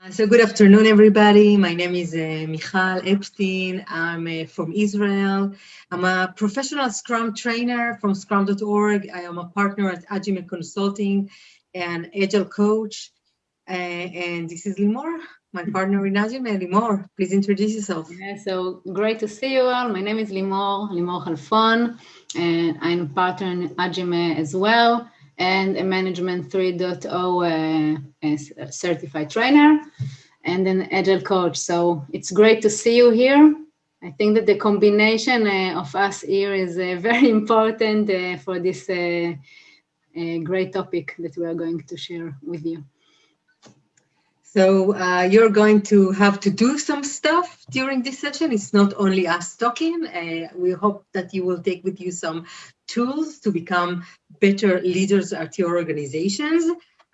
Uh, so good afternoon, everybody. My name is uh, Michal Epstein. I'm uh, from Israel. I'm a professional Scrum trainer from Scrum.org. I am a partner at Agile Consulting and Agile coach. Uh, and this is Limor, my partner in Agile. Limor, please introduce yourself. Yeah, so great to see you all. My name is Limor, Limor Halfon, and I'm a partner in Agile as well and a Management 3.0 uh, certified trainer and an Agile coach. So it's great to see you here. I think that the combination uh, of us here is uh, very important for this great topic that we are going to share with you. So uh, you're going to have to do some stuff during this session. It's not only us talking. Uh, we hope that you will take with you some tools to become better leaders at your organizations.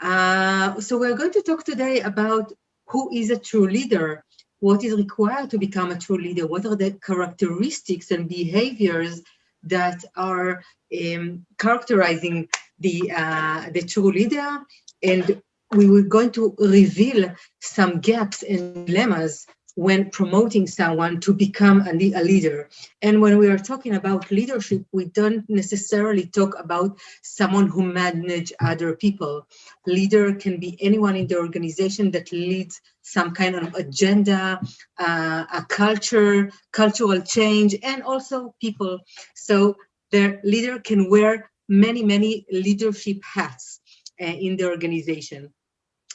Uh, so we're going to talk today about who is a true leader, what is required to become a true leader, what are the characteristics and behaviors that are um, characterizing the, uh, the true leader, and we were going to reveal some gaps and dilemmas when promoting someone to become a, a, leader. And when we are talking about leadership, we don't necessarily talk about someone who manage other people. Leader can be anyone in the organization that leads some kind of agenda, uh, a culture, cultural change, and also people. So the leader can wear many, many leadership hats uh, in the organization.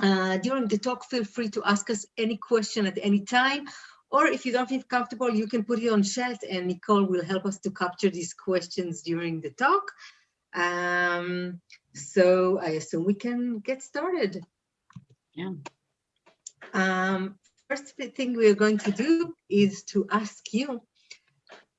Uh, during the talk, feel free to ask us any question at any time, or if you don't feel comfortable, you can put it on chat and Nicole will help us to capture these questions during the talk. Um, so I assume we can get started. Yeah. Um, first thing we're going to do is to ask you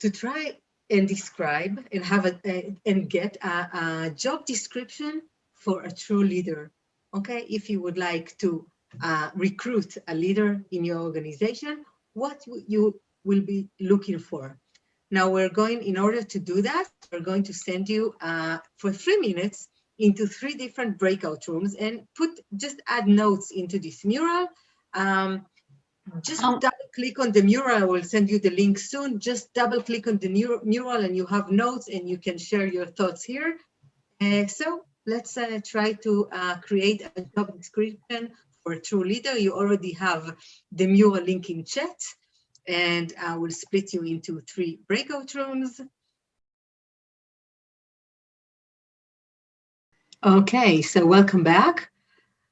to try and describe and have a, a and get a, a job description for a true leader okay, if you would like to uh, recruit a leader in your organization, what you will be looking for. Now we're going, in order to do that, we're going to send you uh, for three minutes into three different breakout rooms and put, just add notes into this mural. Um, just oh. double click on the mural, I will send you the link soon. Just double click on the mural and you have notes and you can share your thoughts here. Uh, so let's uh, try to uh, create a job description for a true leader. You already have the mural link in chat and I will split you into three breakout rooms. Okay, so welcome back.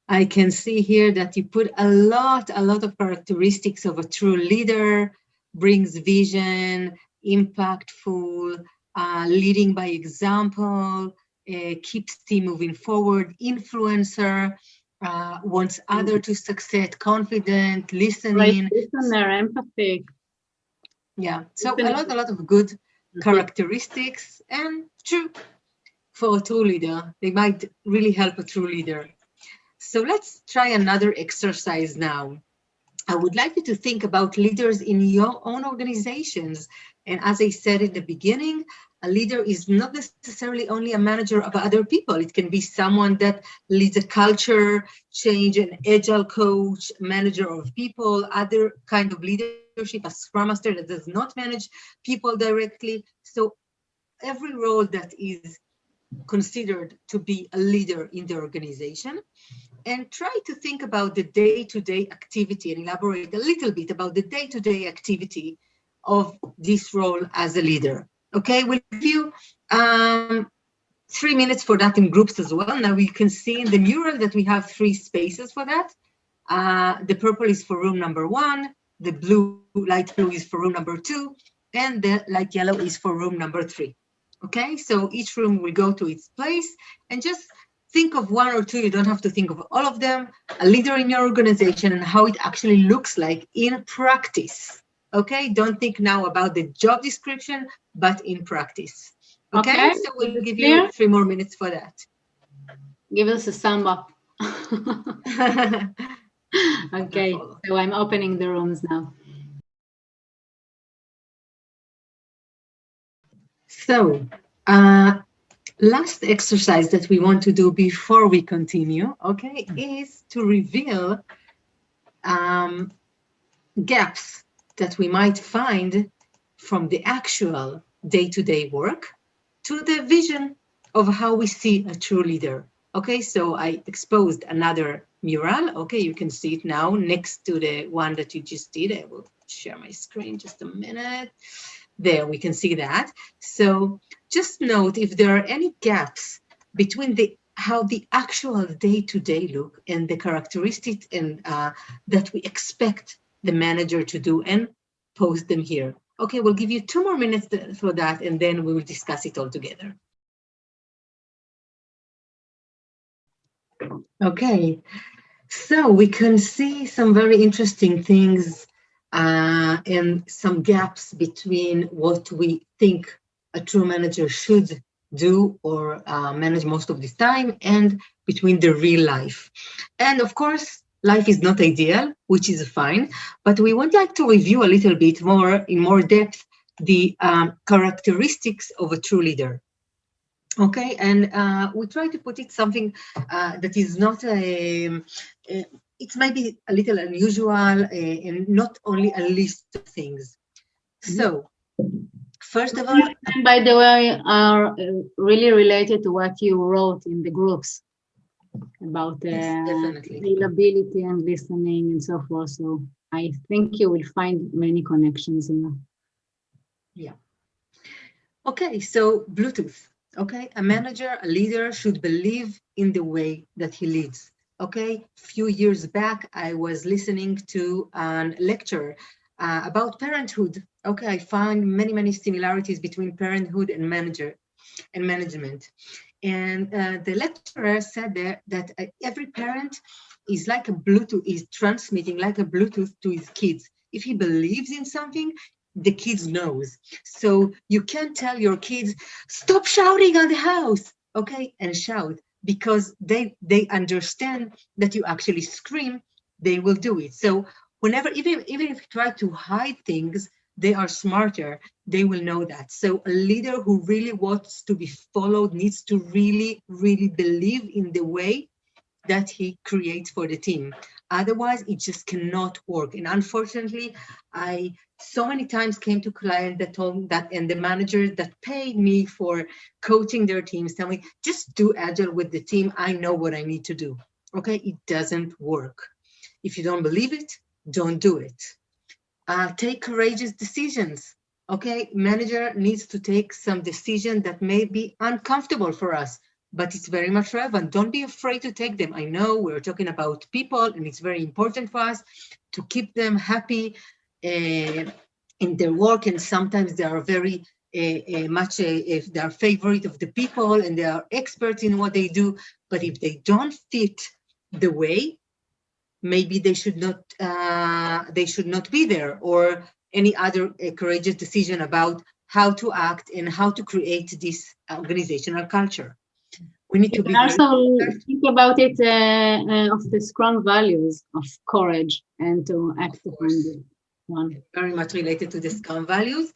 I can see here that you put a lot, a lot of characteristics of a true leader, brings vision, impactful, uh, leading by example, keeps team moving forward, influencer, uh, wants other to succeed, confident, listening. Right, listener, empathic. Yeah, so a lot, a lot of good mm-hmm. characteristics and true for a true leader. They might really help a true leader. So let's try another exercise now. I would like you to think about leaders in your own organizations. And as I said in the beginning, a leader is not necessarily only a manager of other people. It can be someone that leads a culture change, an agile coach, manager of people, other kind of leadership, a scrum master that does not manage people directly. So every role that is considered to be a leader in the organization and try to think about the day-to-day -day activity and elaborate a little bit about the day-to-day -day activity of this role as a leader. Okay, we'll give you um, three minutes for that in groups as well. Now we can see in the mural that we have three spaces for that. Uh, the purple is for room number one, the blue, light blue is for room number two, and the light yellow is for room number three. Okay, so each room will go to its place and just think of one or two, you don't have to think of all of them, a leader in your organization and how it actually looks like in practice. Okay, don't think now about the job description, but in practice. Okay, okay. so we'll give you three more minutes for that. Give us a sum up. okay, so I'm opening the rooms now. So, uh, last exercise that we want to do before we continue, okay, is to reveal um, gaps that we might find from the actual day-to-day -day work to the vision of how we see a true leader. Okay, so I exposed another mural. Okay, you can see it now next to the one that you just did. I will share my screen just a minute. There, we can see that. So just note if there are any gaps between the how the actual day-to-day -day look and the characteristics and uh, that we expect the manager to do and post them here. Okay, we'll give you two more minutes for that and then we will discuss it all together. Okay, so we can see some very interesting things uh, and some gaps between what we think a true manager should do or uh, manage most of the time and between the real life. And of course, life is not ideal, which is fine, but we would like to review a little bit more in more depth the um, characteristics of a true leader. Okay, and uh, we try to put it something uh, that is not a, a, it's maybe a little unusual uh, and not only a list of things. So First of all, by the way, are uh, really related to what you wrote in the groups about uh, yes, availability and listening and so forth. So I think you will find many connections here. Yeah. Okay, so Bluetooth. Okay, a manager, a leader should believe in the way that he leads. Okay, a few years back, I was listening to a lecture uh, about parenthood. Okay, I found many, many similarities between parenthood and manager and management. And uh, the lecturer said that, that uh, every parent is like a Bluetooth, is transmitting like a Bluetooth to his kids. If he believes in something, the kids knows. So you can tell your kids, stop shouting on the house, okay, and shout because they they understand that you actually scream, they will do it. So whenever, even, even if you try to hide things, they are smarter, they will know that. So a leader who really wants to be followed needs to really, really believe in the way that he creates for the team. Otherwise, it just cannot work. And unfortunately, I so many times came to clients that told that, and the managers that paid me for coaching their teams tell me, just do agile with the team. I know what I need to do. Okay, it doesn't work. If you don't believe it, don't do it. Uh, take courageous decisions. Okay, manager needs to take some decision that may be uncomfortable for us, but it's very much relevant. Don't be afraid to take them. I know we're talking about people and it's very important for us to keep them happy uh, in their work. And sometimes they are very uh, uh, much if they are favorite of the people and they are experts in what they do. But if they don't fit the way, maybe they should not uh, they should not be there or any other uh, courageous decision about how to act and how to create this organizational culture. We need you to be also think about it uh, uh, of the strong values of courage and to act upon the one. Very much related to the Scrum values.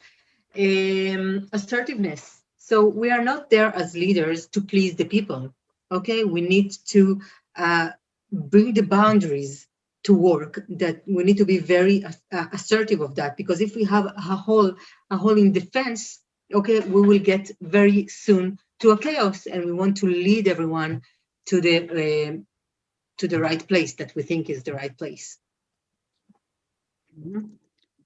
Um, assertiveness. So we are not there as leaders to please the people. Okay, we need to uh, bring the boundaries to work that we need to be very uh, assertive of that because if we have a hole a hole in defense okay we will get very soon to a chaos and we want to lead everyone to the uh, to the right place that we think is the right place mm-hmm.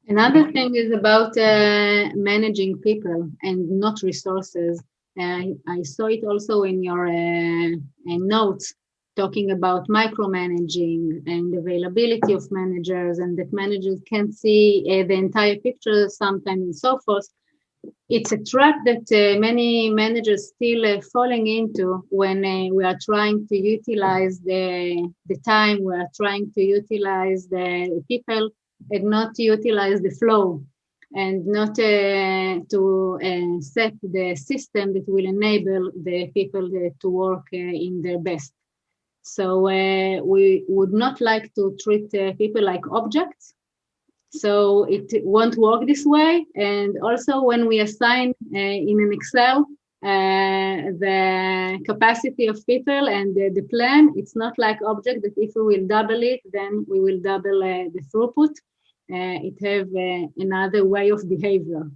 another thing is about uh, managing people and not resources uh, I saw it also in your uh, notes talking about micromanaging and availability of managers and that managers can't see uh, the entire picture sometimes and so forth. It's a trap that uh, many managers still uh, falling into when uh, we are trying to utilize the, the time, we are trying to utilize the people and not utilize the flow and not uh, to uh, set the system that will enable the people to work in their best. So uh, we would not like to treat uh, people like objects. So it won't work this way. And also when we assign uh, in an Excel uh, the capacity of people and the, plan. It's not like object that if we will double it, then we will double uh, the throughput. Uh, it have another way of behavior.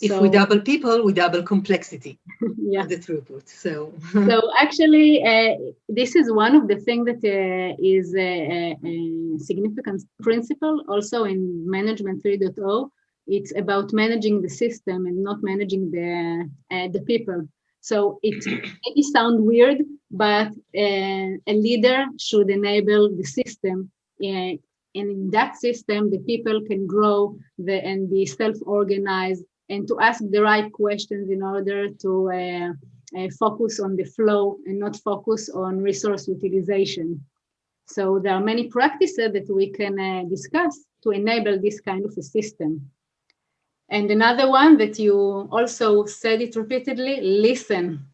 If so, we double people, we double complexity. yeah, the throughput. So, so actually, uh, this is one of the things that uh, is a, a, significant principle also in Management 3.0 it's about managing the system and not managing the uh, the people so it may sound weird but uh, a leader should enable the system uh, and in that system the people can grow the, and be self-organized and to ask the right questions in order to uh, uh, focus on the flow and not focus on resource utilization so there are many practices that we can uh, discuss to enable this kind of a system and another one that you also said it repeatedly, listen.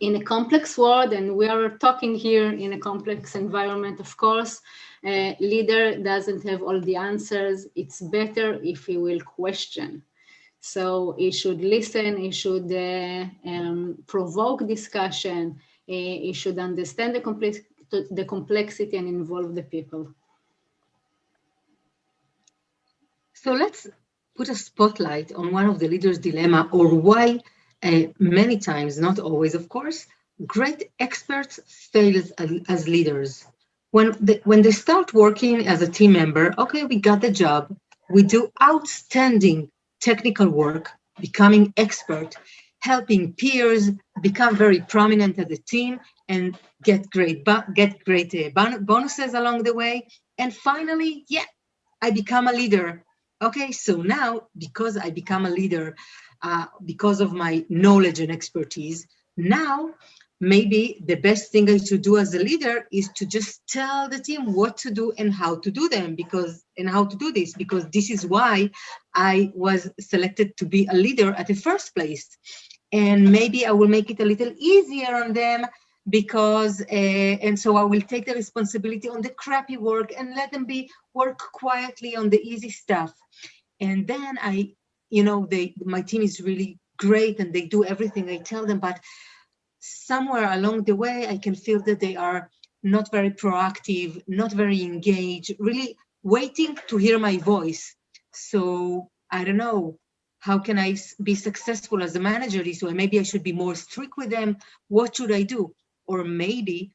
In a complex world, and we are talking here in a complex environment, of course, a leader doesn't have all the answers. It's better if he will question. So he should listen, he should uh, um, provoke discussion, he, he should understand the, complex the complexity and involve the people. So let's put a spotlight on one of the leader's dilemma or why uh, many times, not always, of course, great experts fail as, as leaders. When they, when they start working as a team member, okay, we got the job, we do outstanding technical work, becoming expert, helping peers become very prominent as a team and get great get great uh, bonuses along the way. And finally, yeah, I become a leader Okay, so now because I become a leader, uh, because of my knowledge and expertise, now maybe the best thing I should do as a leader is to just tell the team what to do and how to do them because and how to do this because this is why I was selected to be a leader at the first place. And maybe I will make it a little easier on them because uh, and so I will take the responsibility on the crappy work and let them be work quietly on the easy stuff. And then I, you know, they my team is really great and they do everything I tell them, but somewhere along the way I can feel that they are not very proactive, not very engaged, really waiting to hear my voice. So I don't know, how can I be successful as a manager this way? Maybe I should be more strict with them. What should I do? or maybe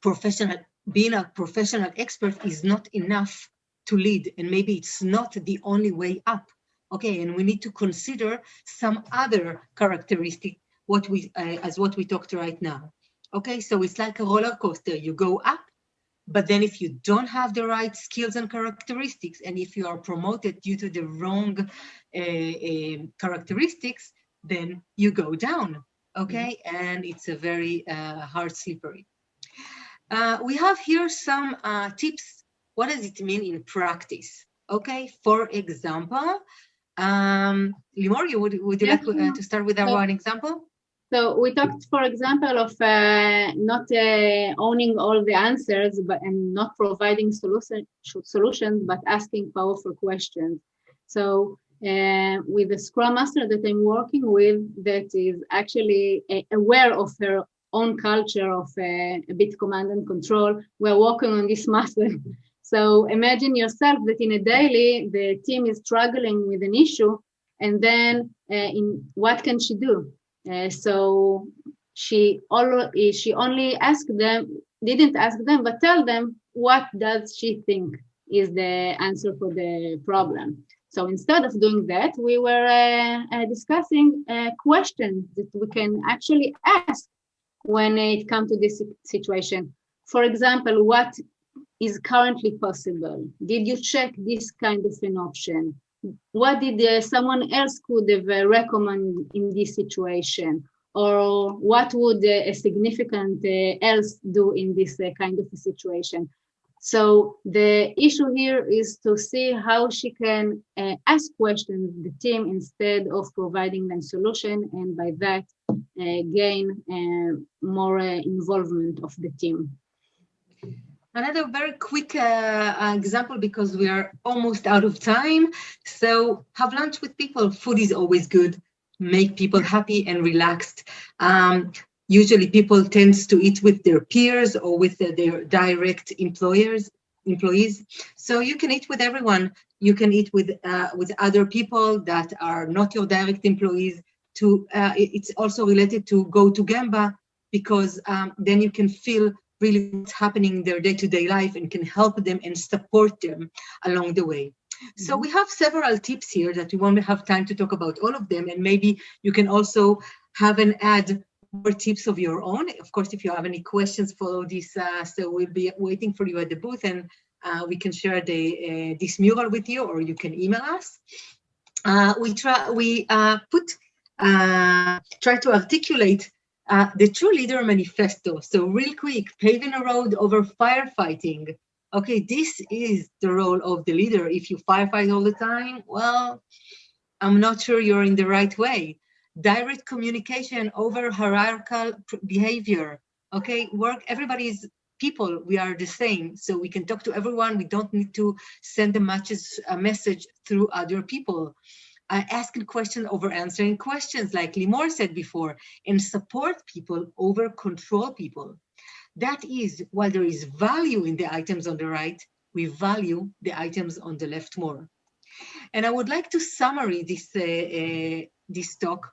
professional being a professional expert is not enough to lead and maybe it's not the only way up okay and we need to consider some other characteristic what we uh, as what we talked right now okay so it's like a roller coaster you go up but then if you don't have the right skills and characteristics and if you are promoted due to the wrong uh, uh, characteristics then you go down okay? Mm -hmm. And it's a very uh, hard slippery. Uh, we have here some uh, tips. What does it mean in practice? Okay, for example, um, Limor, you would, would you like uh, to start with our so, one example? So we talked, for example, of uh, not uh, owning all the answers, but and not providing solution, solutions, but asking powerful questions. So uh, with the Scrum Master that I'm working with that is actually uh, aware of her own culture of uh, a bit command and control. We're working on this muscle. so imagine yourself that in a daily, the team is struggling with an issue and then uh, in what can she do? Uh, so she, already, she only asked them, didn't ask them, but tell them what does she think is the answer for the problem. So instead of doing that, we were uh, uh, discussing questions that we can actually ask when it comes to this situation. For example, what is currently possible? Did you check this kind of an option? What did uh, someone else could have uh, recommend in this situation? Or what would uh, a significant else do in this kind of a situation? So the issue here is to see how she can uh, ask questions the team instead of providing them solution and by that uh, gain uh, more uh, involvement of the team. Another very quick uh, example because we are almost out of time. So have lunch with people. Food is always good. make people happy and relaxed. Um, usually people tends to eat with their peers or with their direct employers employees so you can eat with everyone you can eat with uh, with other people that are not your direct employees to uh, it's also related to go to gemba because um, then you can feel really what's happening in their day-to-day -day life and can help them and support them along the way so mm-hmm. we have several tips here that we won't have time to talk about all of them and maybe you can also have an add more tips of your own. Of course, if you have any questions, follow this. Uh, so we'll be waiting for you at the booth and uh, we can share the uh, this mural with you or you can email us. Uh, we try we uh, put uh, try to articulate Uh, the True Leader Manifesto. So real quick, paving a road over firefighting. Okay, this is the role of the leader. If you firefight all the time, well, I'm not sure you're in the right way direct communication over hierarchical behavior. Okay, work, everybody's people, we are the same. So we can talk to everyone. We don't need to send a message, a message through other people. Uh, asking questions over answering questions, like Limor said before, and support people over control people. That is, while there is value in the items on the right, we value the items on the left more. And I would like to summary this, uh, uh, this talk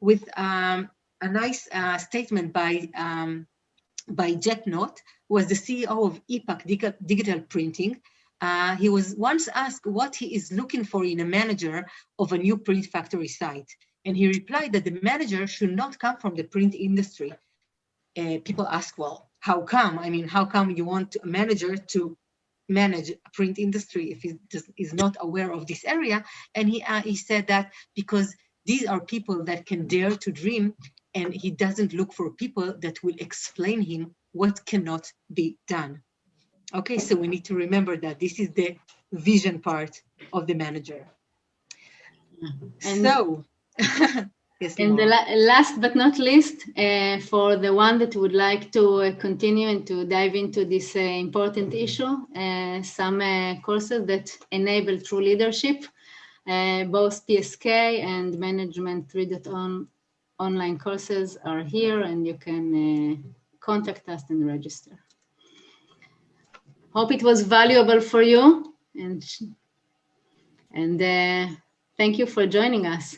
with um, a nice uh, statement by um, by Jack Knott, who was the CEO of ePac Digital Printing. Uh, he was once asked what he is looking for in a manager of a new print factory site. And he replied that the manager should not come from the print industry. Uh, people ask, well, how come? I mean, how come you want a manager to manage a print industry if he is not aware of this area? And he, uh, he said that because these are people that can dare to dream and he doesn't look for people that will explain him what cannot be done. Okay, so we need to remember that this is the vision part of the manager. And so, yes, and the la last but not least, uh, for the one that would like to uh, continue and to dive into this uh, important issue, uh, some uh, courses that enable true leadership uh, both PSK and Management 3.0 online courses are here and you can uh, contact us and register. Hope it was valuable for you and, and uh, thank you for joining us.